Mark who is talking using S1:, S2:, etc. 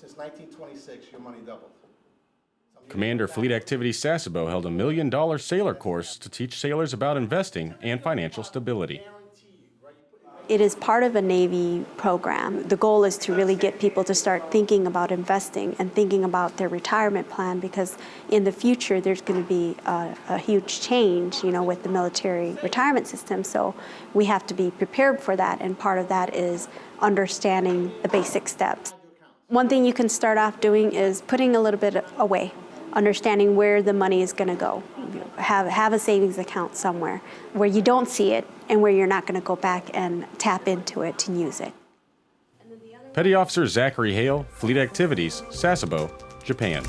S1: since 1926, your money doubled.
S2: Commander Fleet Activities Sasebo held a million dollar sailor course to teach sailors about investing and financial stability.
S3: It is part of a Navy program. The goal is to really get people to start thinking about investing and thinking about their retirement plan because in the future there's going to be a, a, huge change, you know, with the military retirement system. So we have to be prepared for that, and part of that is understanding the basic steps. One thing you can start off doing is putting a little bit away understanding where the money is going to go. Have, have a savings account somewhere where you don't see it and where you're not going to go back and tap into it to use it.
S2: Petty Officer Zachary Hale, Fleet Activities, Sasebo, Japan.